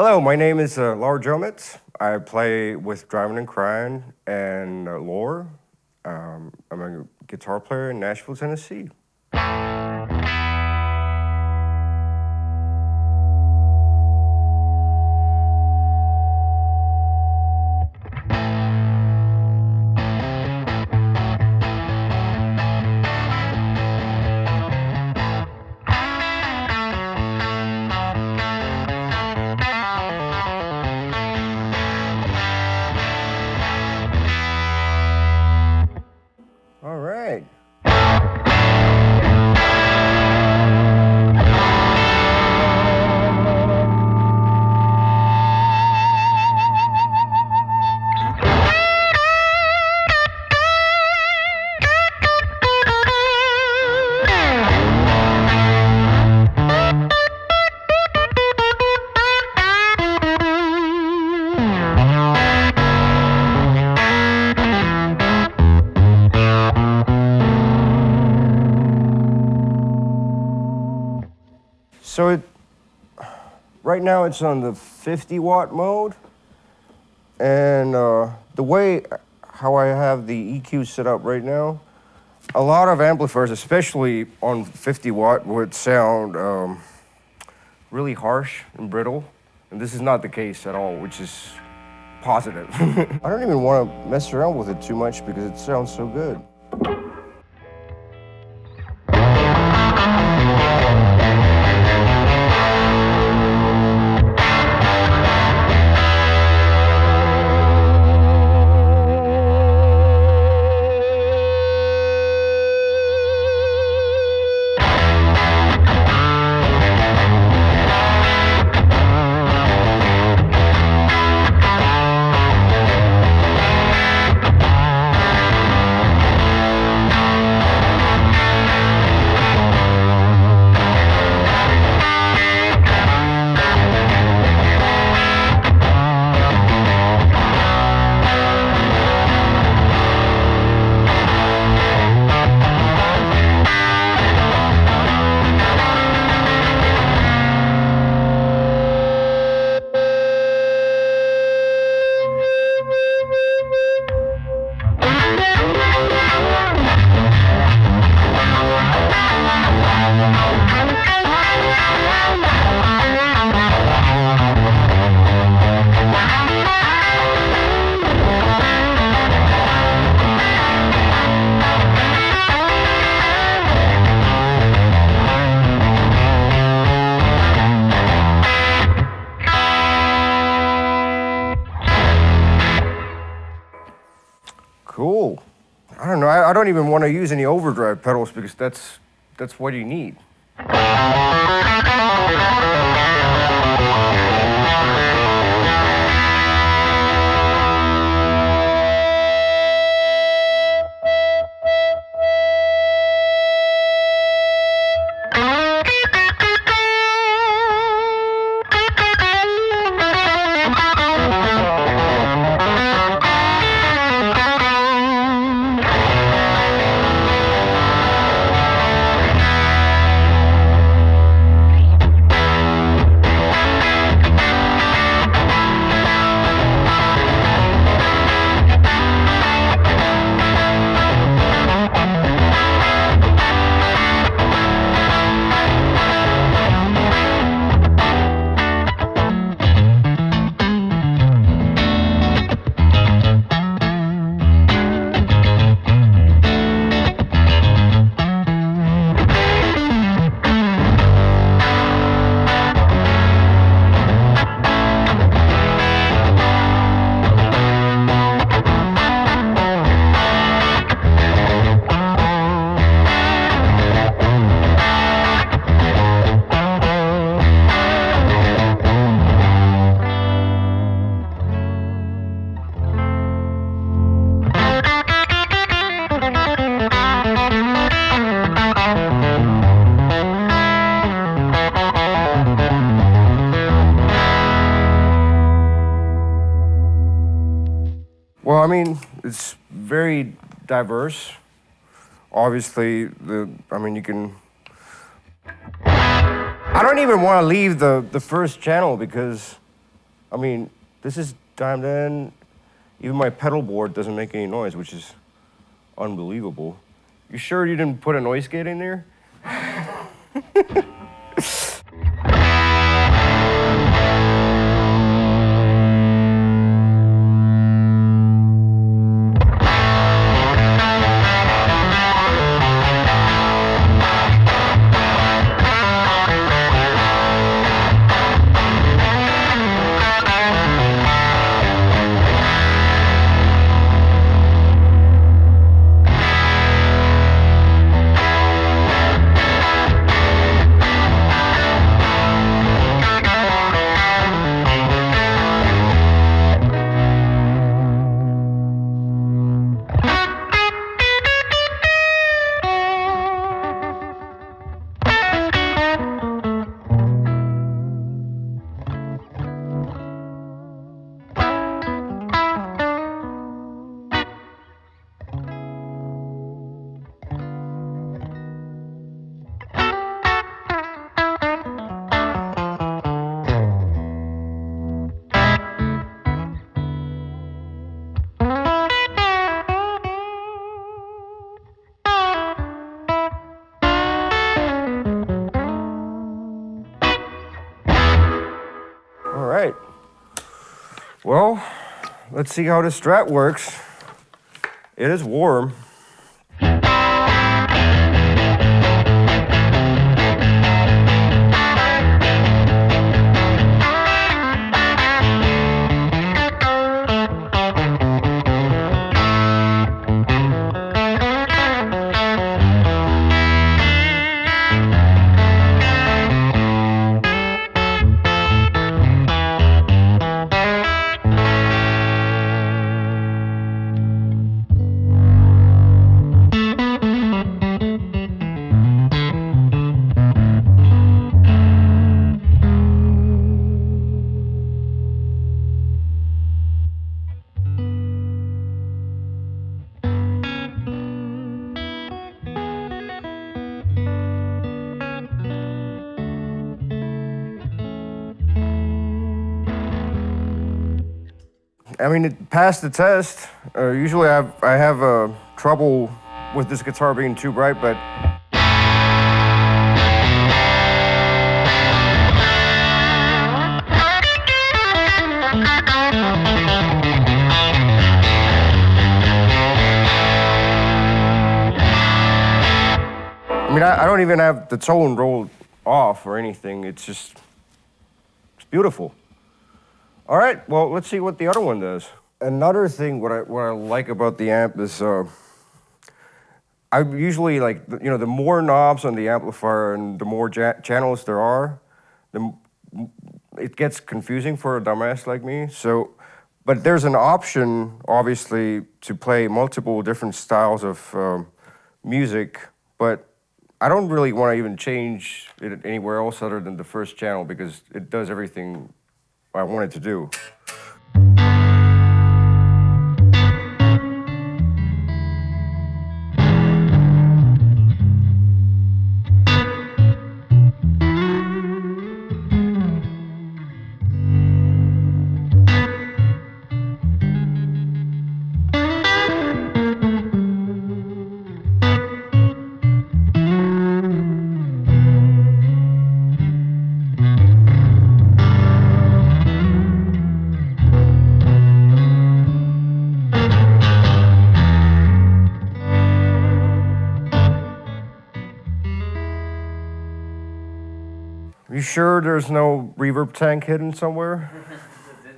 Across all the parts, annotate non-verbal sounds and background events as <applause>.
Hello, my name is uh, Laur Joamets. I play with Drivin N Cryin and uh, Lore. Um, I'm a guitar player in Nashville, Tennessee. So it, right now it's on the 50 watt mode. And uh, the way how I have the EQ set up right now, a lot of amplifiers, especially on 50 watt, would sound um, really harsh and brittle. And this is not the case at all, which is positive. <laughs> I don't even want to mess around with it too much because it sounds so good. Don't. Even want to use any overdrive pedals because that's that's what you need. Well, I mean, it's very diverse. Obviously, the I mean, you can. I don't even want to leave the the first channel because I mean, this is dialed in. Even my pedal board doesn't make any noise, which is unbelievable. You sure you didn't put a noise gate in there? <laughs> Well, let's see how this strat works. It is warm. I mean, it passed the test. Uh, usually, I have, I have uh, trouble with this guitar being too bright, but I mean, I, I don't even have the tone rolled off or anything. It's just, it's beautiful. All right, well, let's see what the other one does. Another thing, what I, what I like about the amp is, uh, I usually like, you know, the more knobs on the amplifier and the more channels there are, the, it gets confusing for a dumbass like me. So, but there's an option, obviously, to play multiple different styles of um, music, but I don't really want to even change it anywhere else other than the first channel because it does everything I wanted to do. Sure there's no reverb tank hidden somewhere?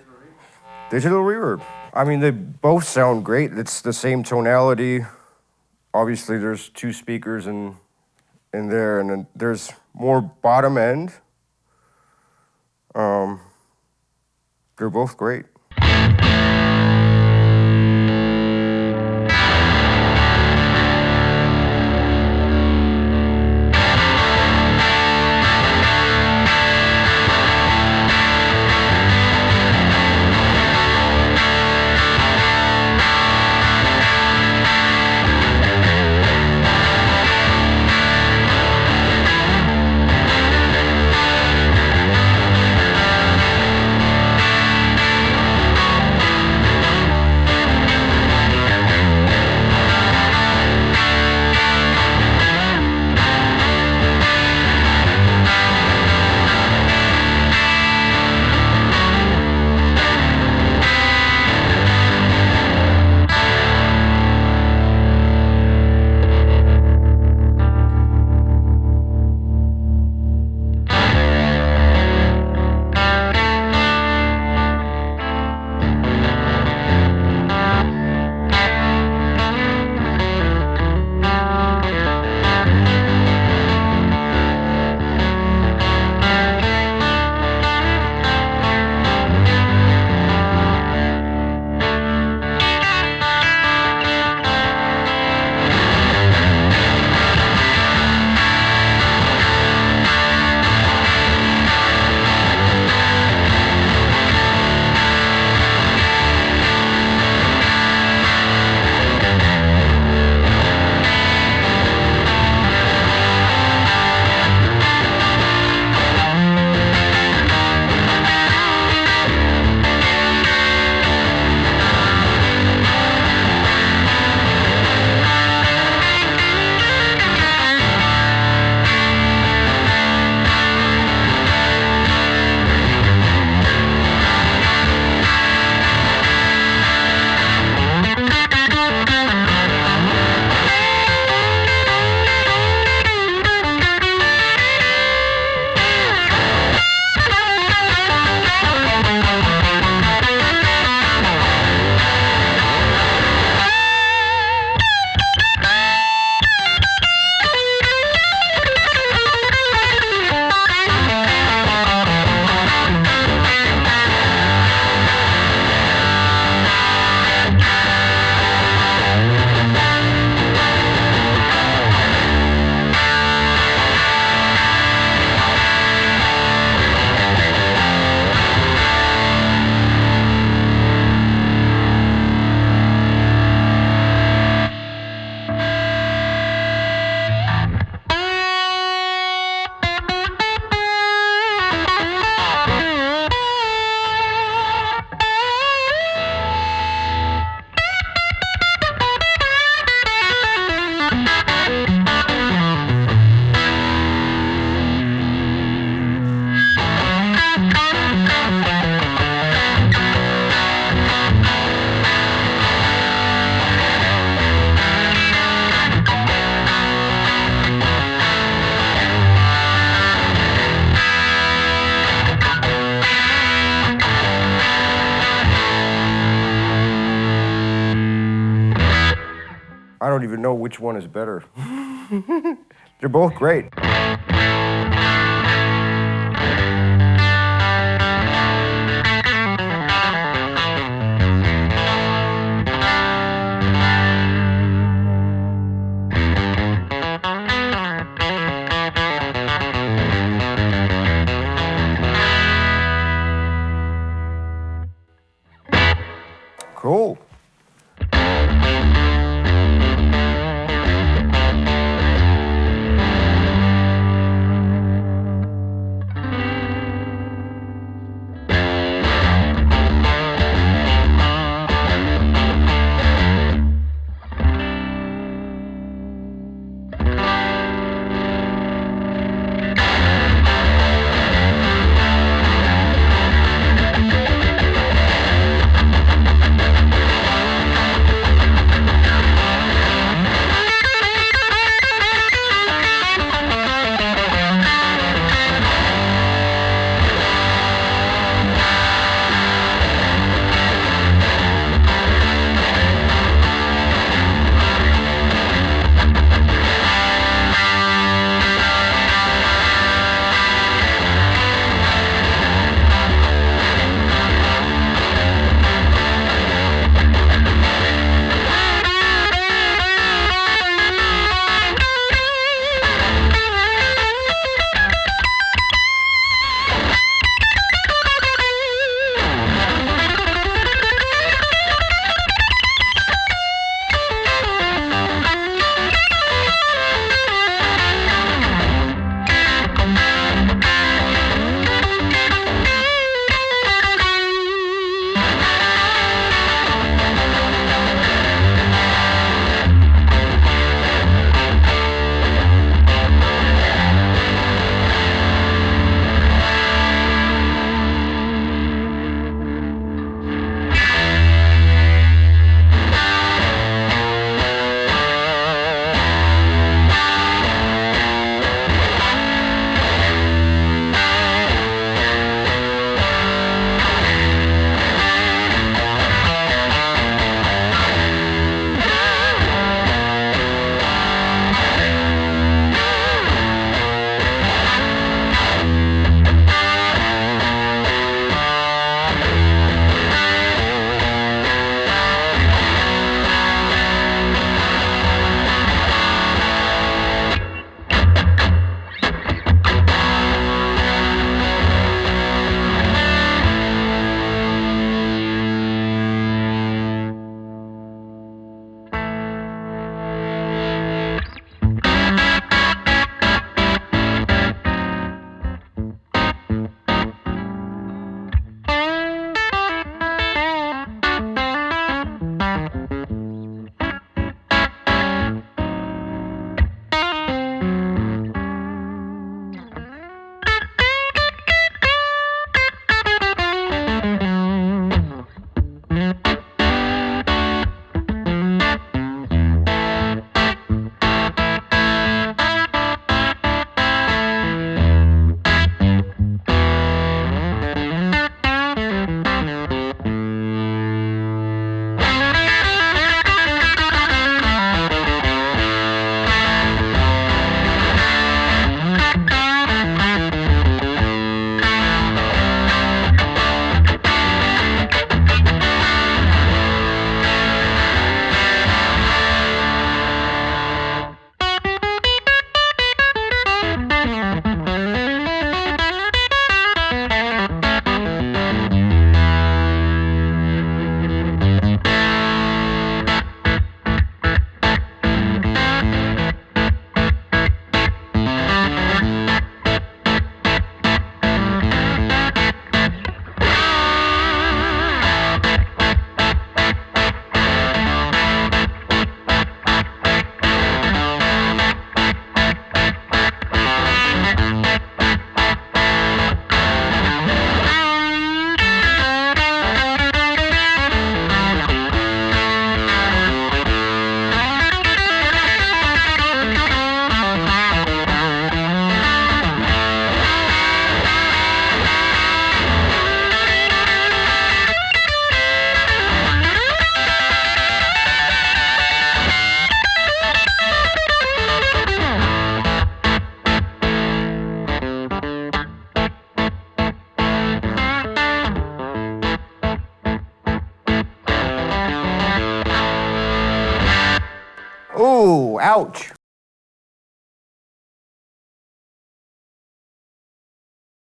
<laughs> Digital reverb. I mean, they both sound great. It's the same tonality. Obviously, there's two speakers in in there, and then there's more bottom end. Um, they're both great. Know which one is better. <laughs> They're both great.